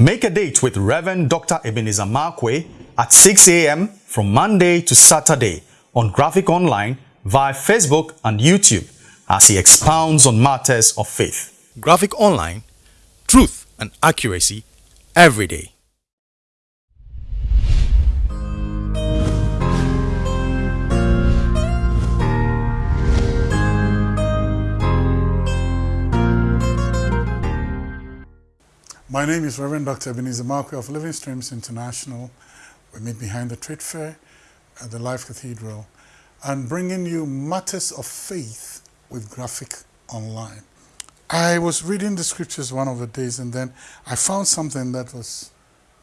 Make a date with Reverend Dr. Ebenezer Markwei at 6 a.m. from Monday to Saturday on Graphic Online via Facebook and YouTube as he expounds on matters of faith. Graphic Online, truth and accuracy every day. My name is Reverend Dr. Ebenezer Markwei of Living Streams International. We meet behind the trade fair at the Life Cathedral and bringing you matters of faith with Graphic Online. I was reading the scriptures one of the days and then I found something that was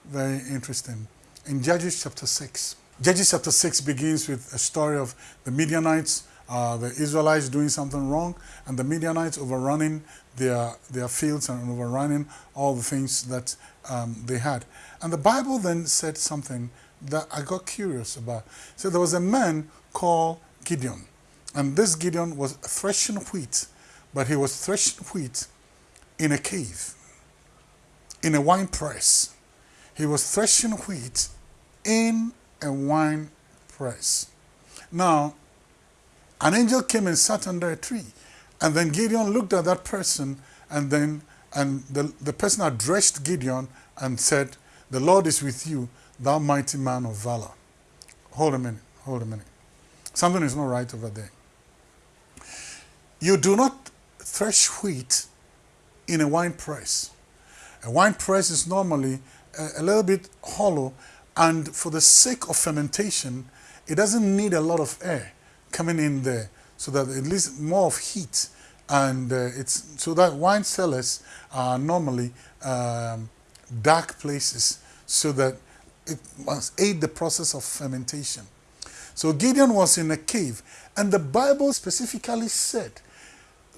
very interesting. In Judges chapter 6, Judges chapter 6 begins with a story of the Midianites, uh, the Israelites doing something wrong, and the Midianites overrunning their, their fields and overrunning all the things that um, they had. And the Bible then said something that I got curious about. So there was a man called Gideon. And this Gideon was threshing wheat, but he was threshing wheat in a cave, in a wine press. He was threshing wheat in a wine press. Now, an angel came and sat under a tree. And then Gideon looked at that person and then and the, the person addressed Gideon and said, The Lord is with you, thou mighty man of valor. Hold a minute, hold a minute. Something is not right over there. You do not thresh wheat in a wine press. A wine press is normally a, a little bit hollow and for the sake of fermentation, it doesn't need a lot of air coming in there so that at least more of heat and uh, it's so that wine cellars are normally um, dark places so that it must aid the process of fermentation. So Gideon was in a cave and the Bible specifically said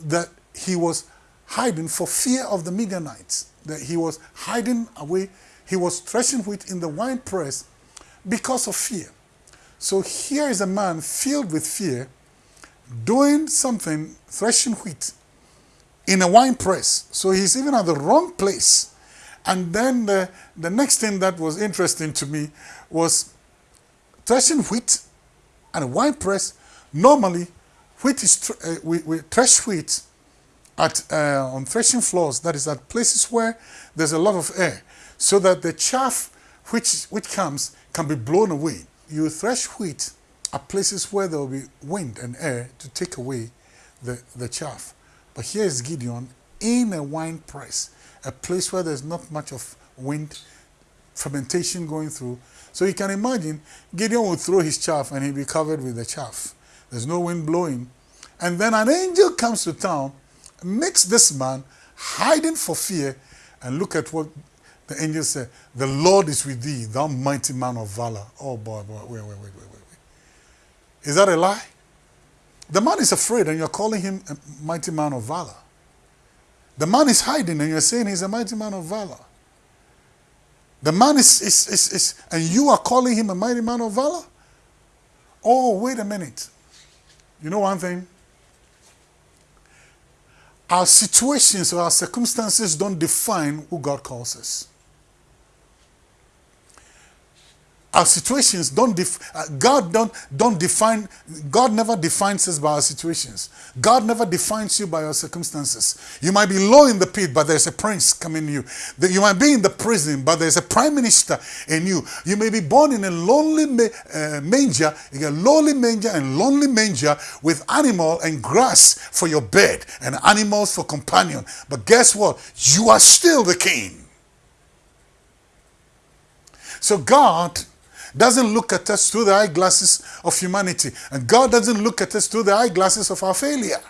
that he was hiding for fear of the Midianites, that he was hiding away, he was threshing wheat in the wine press because of fear. So here is a man filled with fear doing something, threshing wheat in a wine press. So he's even at the wrong place. And then the, the next thing that was interesting to me was threshing wheat and a wine press. Normally, wheat is uh, we, we thresh wheat at uh, on threshing floors. That is at places where there's a lot of air, so that the chaff which which comes can be blown away. You thresh wheat at places where there will be wind and air to take away the, the chaff. But here is Gideon in a wine press, a place where there's not much of wind, fermentation going through. So you can imagine Gideon would throw his chaff and he'd be covered with the chaff. There's no wind blowing. And then an angel comes to town, makes this man hiding for fear, and look at what the angel said. The Lord is with thee, thou mighty man of valor. Oh boy, boy, wait, wait, wait, wait, wait. Is that a lie? The man is afraid and you're calling him a mighty man of valor. The man is hiding and you're saying he's a mighty man of valor. The man is, is, is, is, and you are calling him a mighty man of valor? Oh, wait a minute. You know one thing? Our situations or our circumstances don't define who God calls us. Our situations don't def uh, God don't don't define God never defines us by our situations. God never defines you by your circumstances. You might be low in the pit, but there's a prince coming you. You might be in the prison, but there's a prime minister in you. You may be born in a lonely uh, manger, in a lowly manger and lonely manger with animal and grass for your bed and animals for companion. But guess what? You are still the king. So God doesn't look at us through the eyeglasses of humanity. And God doesn't look at us through the eyeglasses of our failure.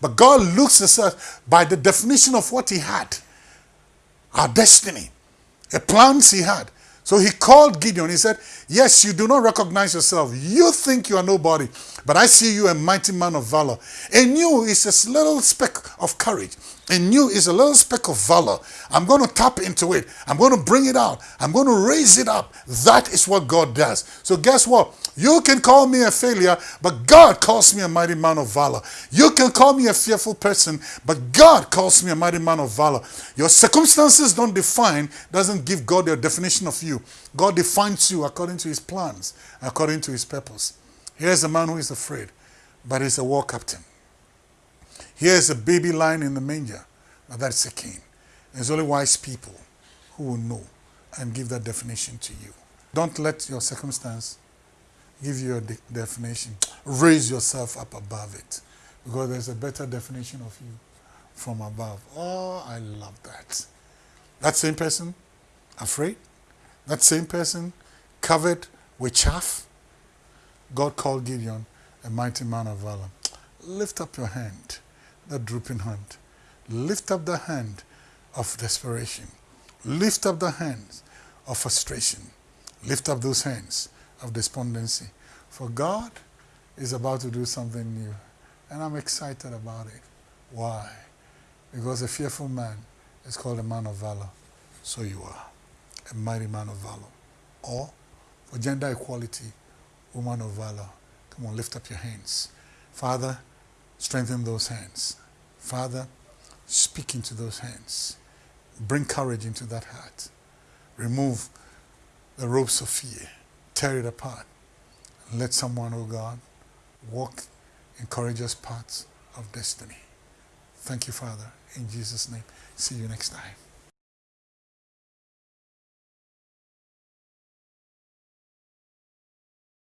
But God looks at us by the definition of what he had. Our destiny. The plans he had. So he called Gideon. He said, Yes, you do not recognize yourself. You think you are nobody, but I see you a mighty man of valor. In you is a little speck of courage. In you is a little speck of valor. I'm going to tap into it. I'm going to bring it out. I'm going to raise it up. That is what God does. So, guess what? You can call me a failure, but God calls me a mighty man of valor. You can call me a fearful person, but God calls me a mighty man of valor. Your circumstances don't define, doesn't give God your definition of you. God defines you according to his plans, according to his purpose. Here's a man who is afraid, but he's a war captain. Here's a baby lying in the manger. but that's a king. There's only wise people who will know and give that definition to you. Don't let your circumstance give you a de definition. Raise yourself up above it because there's a better definition of you from above. Oh, I love that. That same person, afraid, that same person, covered with chaff, God called Gideon a mighty man of valor. Lift up your hand, that drooping hand. Lift up the hand of desperation. Lift up the hands of frustration. Lift up those hands of despondency. For God is about to do something new. And I'm excited about it. Why? Because a fearful man is called a man of valor. So you are a mighty man of valor. Or for gender equality, woman of valor. Come on, lift up your hands. Father, strengthen those hands. Father, speak into those hands. Bring courage into that heart. Remove the ropes of fear. Tear it apart. Let someone, oh God, walk in courageous paths of destiny. Thank you, Father. In Jesus' name. See you next time.